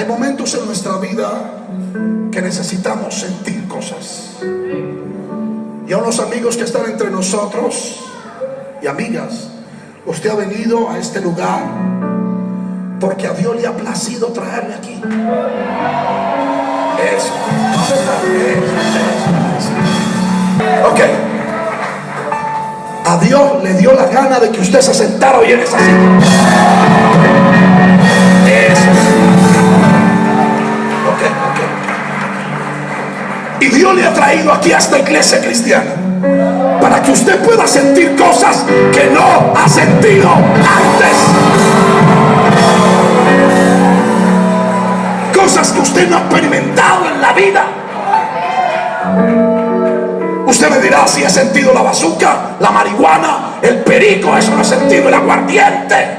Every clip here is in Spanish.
Hay momentos en nuestra vida que necesitamos sentir cosas. Y a unos amigos que están entre nosotros y amigas, usted ha venido a este lugar porque a Dios le ha placido traerle aquí. Eso. Ok. A Dios le dio la gana de que usted se sentara hoy en esa silla. Dios le ha traído aquí a esta iglesia cristiana para que usted pueda sentir cosas que no ha sentido antes. Cosas que usted no ha experimentado en la vida. Usted me dirá si he sentido la bazuca, la marihuana, el perico, eso no he sentido el aguardiente.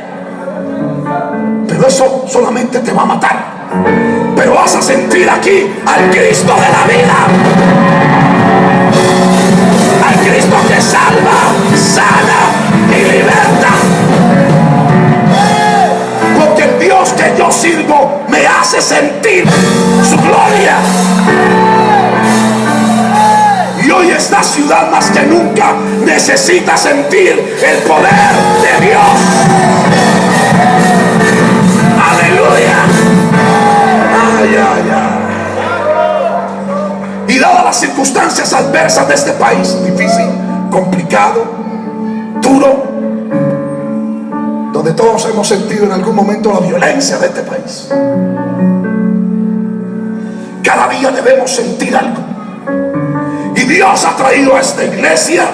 Pero eso solamente te va a matar. Pero vas a sentir aquí al Cristo de la vida. Al Cristo que salva, sana y liberta. Porque el Dios que yo sirvo me hace sentir su gloria. Y hoy esta ciudad más que nunca necesita sentir el poder de Dios. Dadas las circunstancias adversas de este país, difícil, complicado, duro, donde todos hemos sentido en algún momento la violencia de este país. Cada día debemos sentir algo. Y Dios ha traído a esta iglesia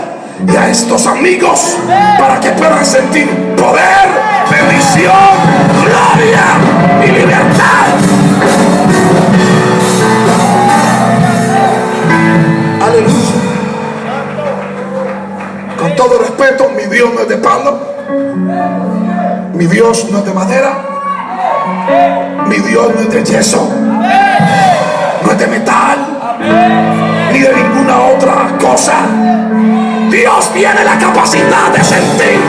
y a estos amigos para que puedan sentir poder, bendición, gloria y libertad. Aleluya. Con todo respeto, mi Dios no es de palo. Mi Dios no es de madera. Mi Dios no es de yeso. No es de metal. Ni de ninguna otra cosa. Dios tiene la capacidad de sentir.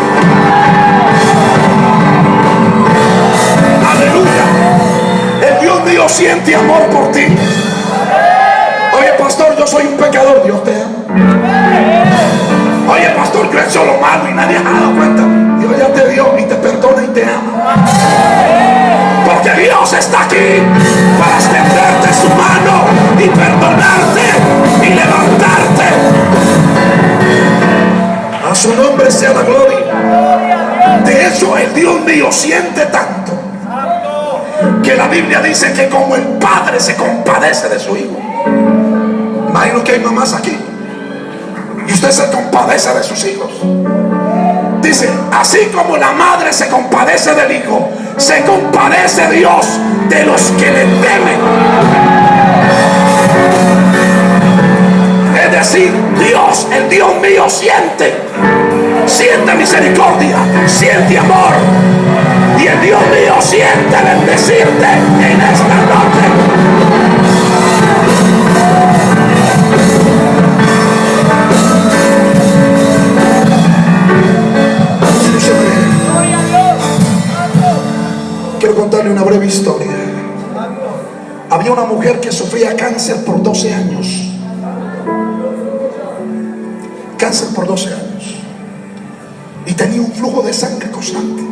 Aleluya. El Dios mío siente amor por ti. Soy un pecador. Dios te ama. Oye, pastor, yo he hecho lo malo y nadie ha dado cuenta. Dios ya te dio y te perdona y te ama. Porque Dios está aquí para extenderte su mano y perdonarte y levantarte. A su nombre sea la gloria. De hecho, el Dios mío siente tanto que la Biblia dice que como el padre se compadece de su hijo. Imagino que hay mamás aquí. Y usted se compadece de sus hijos. Dice, así como la madre se compadece del hijo, se compadece Dios de los que le temen. Es decir, Dios, el Dios mío, siente, siente misericordia, siente amor. Y el Dios mío siente bendecirte en esta noche. Una breve historia. Había una mujer que sufría cáncer por 12 años. Cáncer por 12 años. Y tenía un flujo de sangre constante.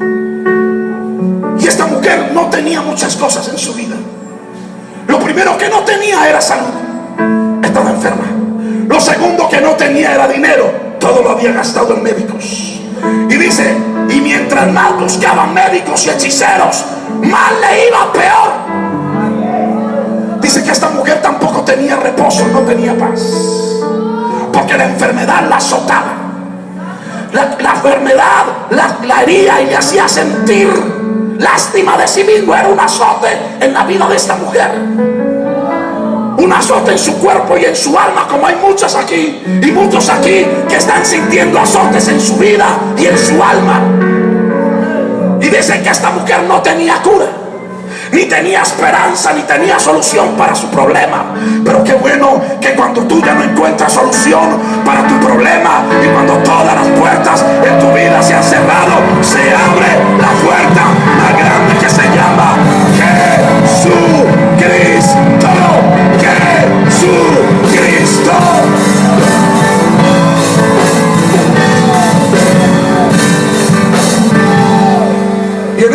Y esta mujer no tenía muchas cosas en su vida. Lo primero que no tenía era salud. Estaba enferma. Lo segundo que no tenía era dinero. Todo lo había gastado en médicos. Y dice, y mientras más buscaban médicos y hechiceros, más le iba peor. Dice que esta mujer tampoco tenía reposo, no tenía paz. Porque la enfermedad la azotaba. La, la enfermedad la, la hería y le hacía sentir lástima de sí mismo. Era un azote en la vida de esta mujer un azote en su cuerpo y en su alma, como hay muchos aquí y muchos aquí que están sintiendo azotes en su vida y en su alma. Y dicen que esta mujer no tenía cura, ni tenía esperanza, ni tenía solución para su problema. Pero qué bueno que cuando tú ya no encuentras solución para tu problema y cuando todas las puertas en tu vida se han cerrado, se abre la puerta más grande que se llama Jesucristo. Jesucristo.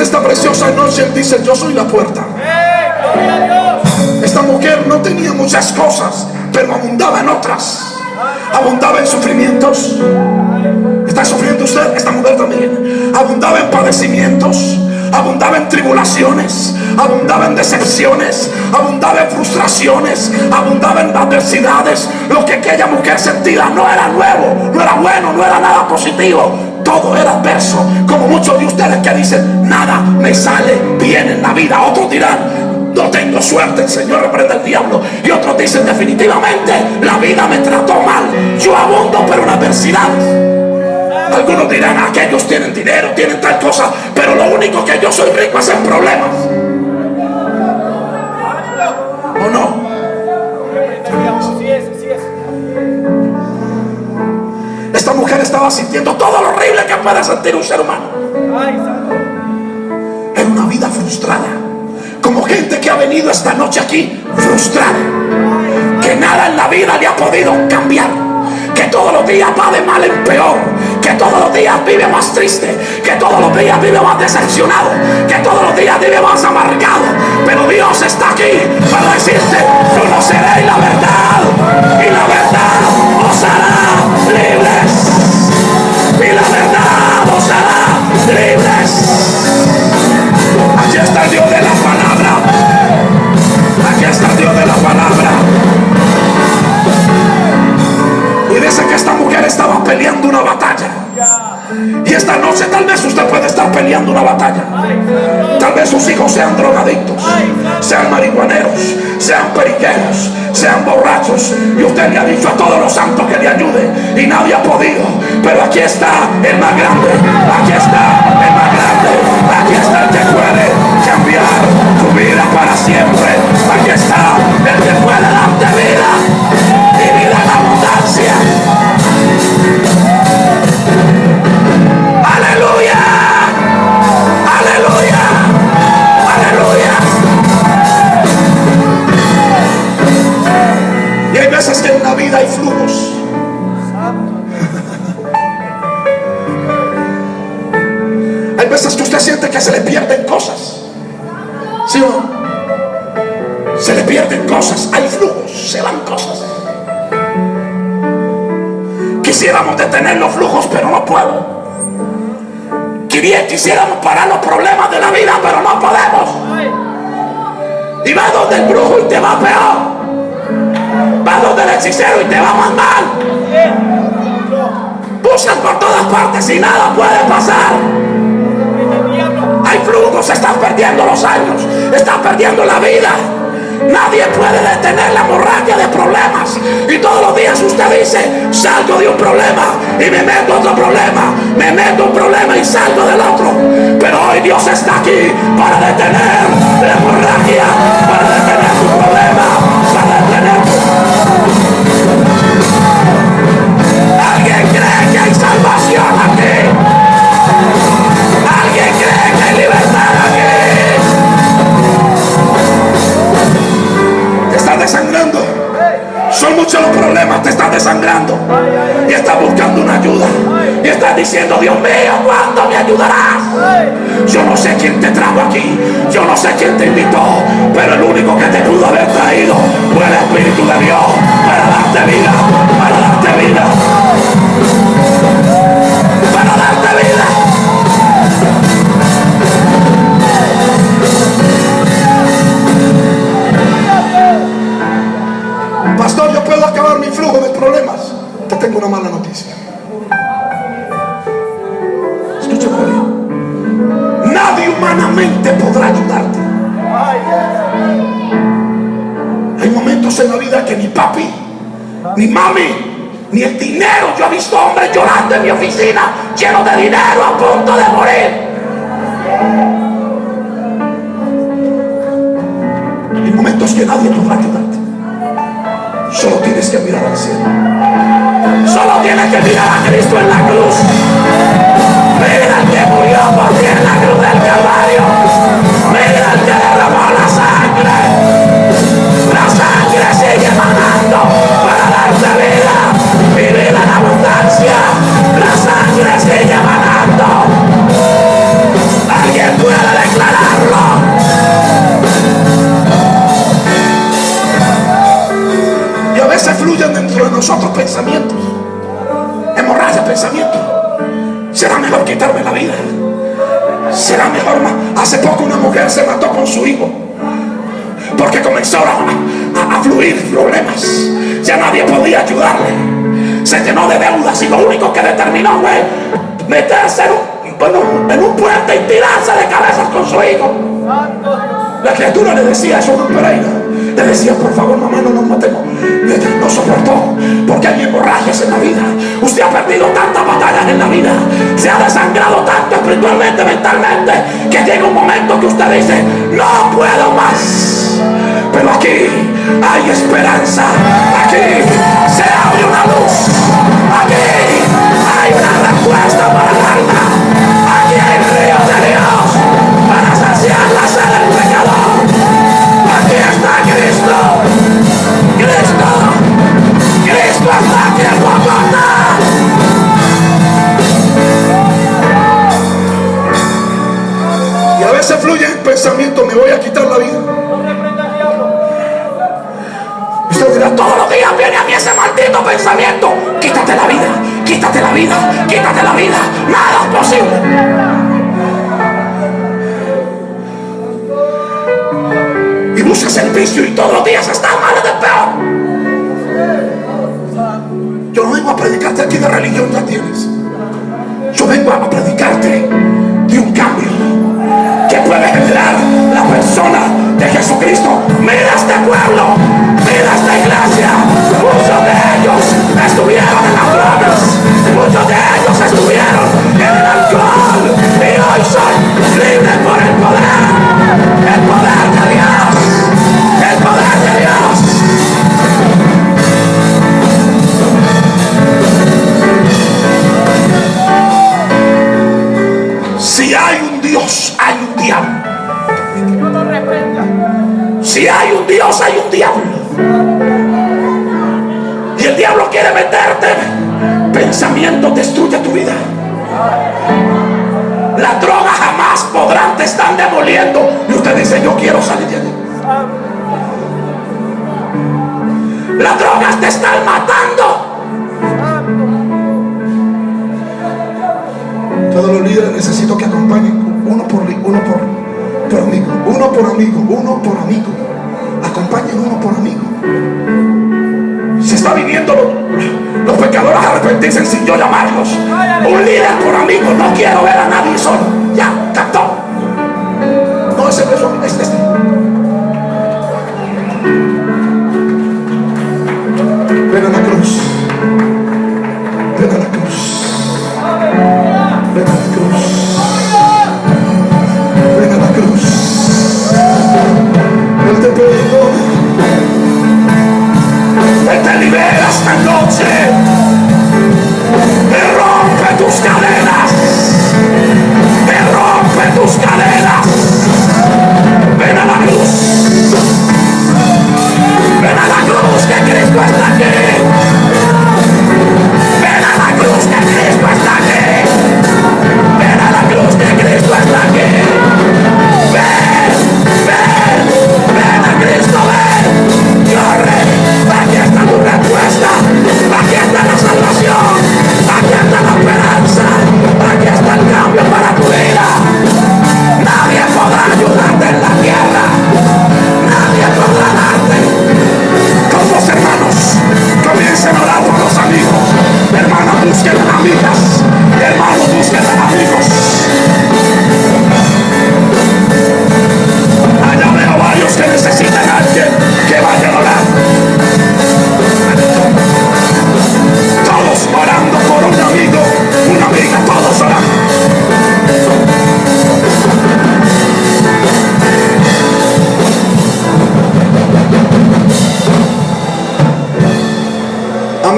Jesús. dice, yo soy la puerta. Esta mujer no tenía muchas cosas, pero abundaba en otras. Abundaba en sufrimientos. ¿Está sufriendo usted? Esta mujer también. Abundaba en padecimientos abundaba en tribulaciones, abundaba en decepciones, abundaba en frustraciones, abundaba en adversidades. Lo que aquella mujer sentía no era nuevo, no era bueno, no era nada positivo. Todo era adverso, como muchos de ustedes que dicen, nada me sale bien en la vida. Otros dirán, no tengo suerte, el Señor reprende al diablo. Y otros dicen definitivamente, la vida me trató mal. Yo abundo pero en adversidades. Algunos dirán, aquellos tienen dinero, tienen tal cosa, pero lo único que yo soy rico es en problemas. ¿O no? Esta mujer estaba sintiendo todo lo horrible que puede sentir un ser humano. En una vida frustrada. Como gente que ha venido esta noche aquí frustrada. Que nada en la vida le ha podido cambiar. Que todos los días va de mal en peor que todos los días vive más triste, que todos los días vive más decepcionado, que todos los días vive más amargado. Pero Dios está aquí para decirte, conoceréis la verdad y la verdad os hará verdad os hará libres. Aquí está el Dios de la palabra. Aquí está el Dios de la palabra. Y dice que esta mujer estaba peleando una batalla. Y esta noche tal vez usted puede estar peleando una batalla. Tal vez sus hijos sean drogadictos, sean marihuaneros, sean periqueros, sean borrachos. Y usted le ha dicho a todos los santos que le ayude y nadie ha podido. Pero aquí está el más grande. Aquí está el más grande. Aquí está el que puede cambiar tu vida para siempre. Aquí está el que puede darte vida veces que se le pierden cosas. ¿Sí o? Se le pierden cosas, hay flujos, se van cosas. Quisiéramos detener los flujos, pero no puedo. Quisiéramos parar los problemas de la vida, pero no podemos. Y va donde el brujo y te va peor. Va donde el hechicero y te va más mal. Buscas por todas partes y nada puede pasar. Flujos, estás perdiendo los años, estás perdiendo la vida. Nadie puede detener la hemorragia de problemas. Y todos los días usted dice, salgo de un problema y me meto otro problema. Me meto un problema y salgo del otro. Pero hoy Dios está aquí para detener la hemorragia, para detener Pastor, yo puedo acabar mi flujo de problemas. Te tengo una mala noticia. Escúchame bien. Nadie humanamente podrá ayudarte. Hay momentos en la vida que ni papi, ni mami, ni el dinero. Yo he visto hombres llorando en mi oficina, llenos de dinero, a punto de morir. Hay momentos que nadie podrá ayudarte. Solo tienes que mirar al cielo. Solo tienes que mirar a Cristo en la cruz. Mira al que murió por ti en la cruz del Calvario. Mira al que derramó la sangre. La sangre sigue manando le decía a Pereira. Le decía, por favor, mamá, no nos matemos. No soportó, porque hay hemorragias en la vida. Usted ha perdido tantas batallas en la vida. Se ha desangrado tanto espiritualmente, mentalmente, que llega un momento que usted dice, no puedo más. Pero aquí hay esperanza. Aquí se abre una luz. Aquí hay una respuesta para el alma. Maldito pensamiento. Quítate la vida, quítate la vida, quítate la vida. Nada es posible. Y buscas el vicio y todos los días estás mal de peor. Yo no vengo a predicarte aquí de religión, ya tienes. Yo vengo a predicarte de un cambio que puede generar la persona de Jesucristo. Mira este pueblo, mira esta iglesia. Muchos de ellos estuvieron en las drogas, muchos de ellos estuvieron en el alcohol y hoy son Dios, hay un diablo. Y el diablo quiere meterte. Pensamiento destruye tu vida. La droga jamás podrán te están demoliendo. Y usted dice, yo quiero salir de allí. Las drogas te están matando. Todos los líderes necesito que acompañen uno por uno por amigo, uno por amigo, uno por amigo. Acompañen uno por amigo. Se está viniendo los, los pecadores a arrepentirse sin yo llamarlos. Un líder por amigo, no quiero ver a nadie solo.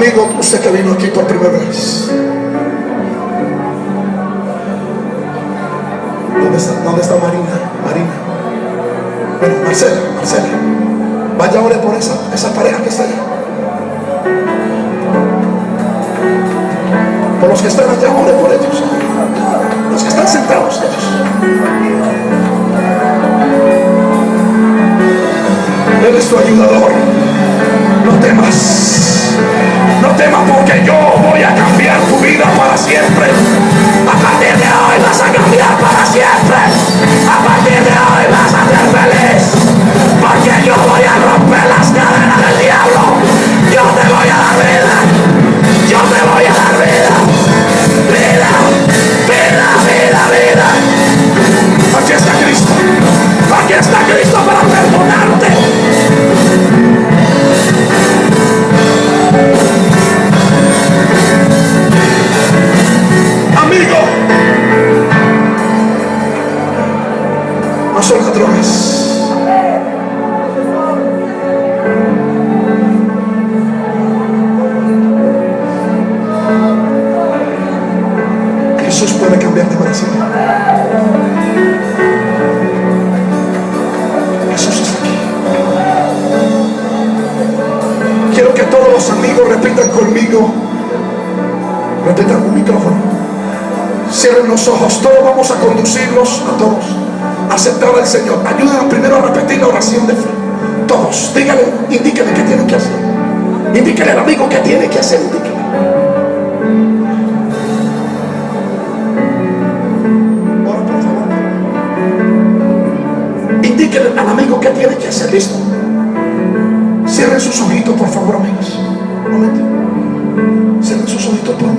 Amigo, usted que vino aquí por primera vez. ¿Dónde está, dónde está Marina? Marina. Bueno, Marcela, Marcela. Vaya ore por esa, esa pareja que está allá. Por los que están allá, ore por ellos. Los que están sentados ellos. Él es tu ayudador. No temas. No temas porque yo voy a cambiar tu vida para siempre. A partir de hoy vas a cambiar para siempre. A partir de hoy vas a ser feliz. Conmigo. Repitan un micrófono. Cierren los ojos. Todos vamos a conducirlos a todos. Aceptar al Señor. Ayúdenos primero a repetir la oración de fe. Todos. Díganle, indíquenle qué tienen que hacer. Indíquenle al amigo qué tiene que hacer. Indíquenle. Ora, por favor. Indíquenle al amigo qué tiene que hacer. Listo. Cierren sus ojitos, por favor, amigos. Momento. Cierren sus ojitos por un.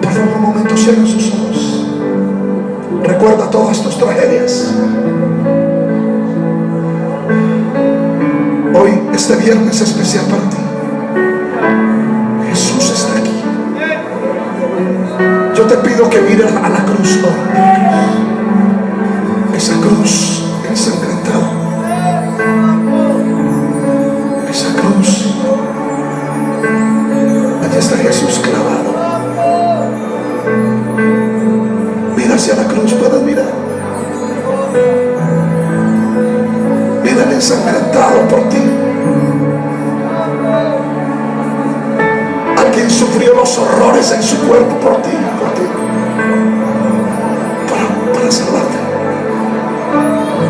Por favor, un momento, cierren sus ojos. Recuerda todas tus tragedias. Hoy, este viernes especial para ti. Jesús está aquí. Yo te pido que mires a la cruz hoy. Cruz ensangrentada. Esa cruz. Allí está Jesús clavado. Mira hacia la cruz, puedes mirar. Mira el ensangrentado por ti. Alguien sufrió los horrores en su cuerpo por ti,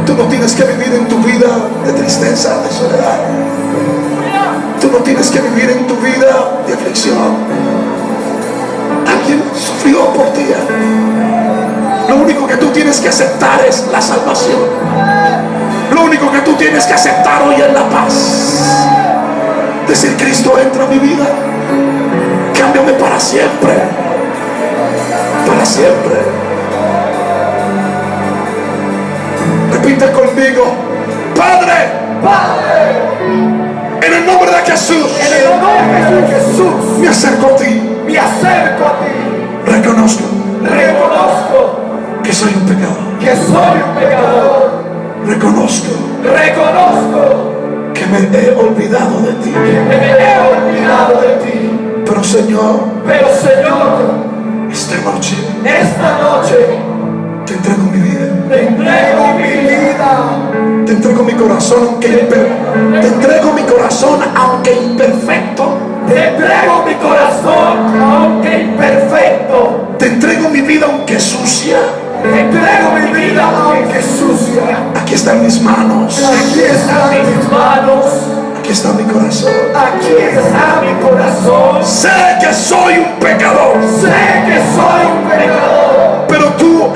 Tú no tienes que vivir en tu vida de tristeza, de soledad. Tú no tienes que vivir en tu vida de aflicción. Alguien sufrió por ti. Lo único que tú tienes que aceptar es la salvación. Lo único que tú tienes que aceptar hoy es la paz. Decir, Cristo entra a mi vida. Cámbiame para siempre. Para siempre. Repite conmigo. Padre. En el nombre de Jesús. En el nombre de Jesús, Me acerco a ti. me acerco a ti. Reconozco Reconozco que soy un pecador. que soy un pecador. Reconozco Reconozco que me he olvidado de ti. que me he olvidado de ti. Pero Señor, Pero Señor, esta noche esta noche te entrego mi vida. Te entrego mi vida. Te entrego mi corazón aunque imper- te entrego mi corazón aunque imperfecto. Te entrego mi corazón, aunque imperfecto. Te entrego mi vida aunque sucia. Te entrego mi vida, aunque sucia. Aquí están mis manos. Aquí están mis manos. Aquí está mi corazón. Aquí está mi corazón. Sé que soy un pecador. Sé que soy un pecador.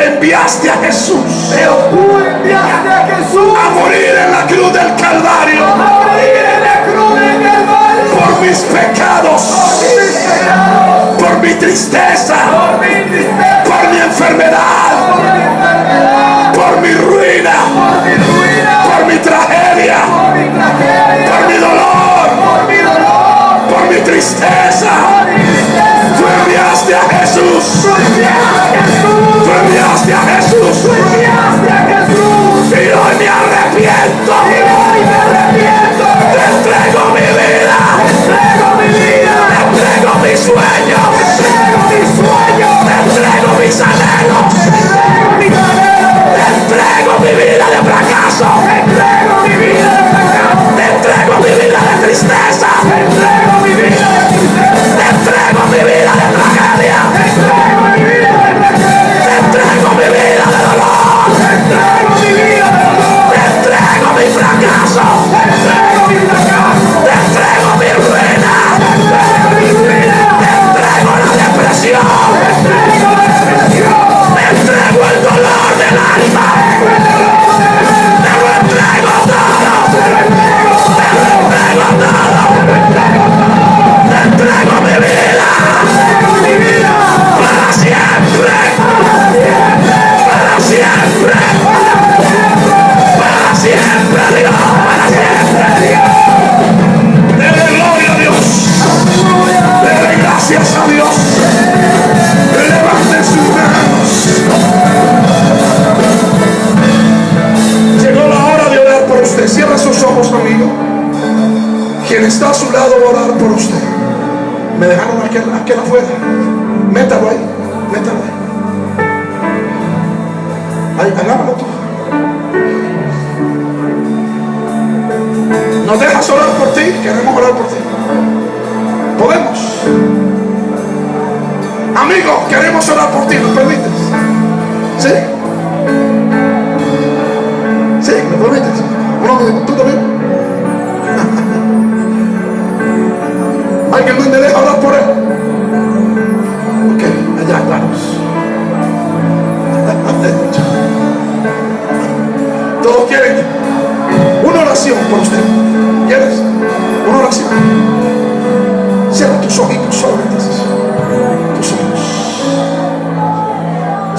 Enviaste a Jesús. Pero tú enviaste a Jesús. A morir en la cruz del Calvario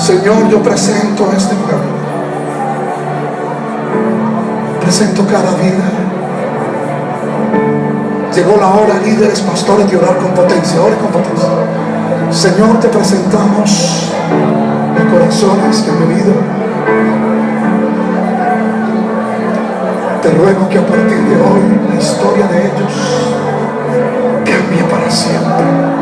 Señor, yo presento a este pueblo. Presento cada vida. Llegó la hora, líderes, pastores, de orar con potencia. Ore con potencia. Señor, te presentamos los corazones que han vivido. Te ruego que a partir de hoy la historia de ellos cambie para siempre.